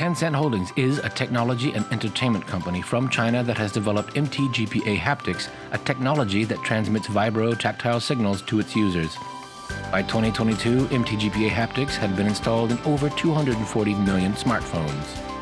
Tencent Holdings is a technology and entertainment company from China that has developed MTGPA Haptics, a technology that transmits vibro tactile signals to its users. By 2022, MTGPA Haptics had been installed in over 240 million smartphones.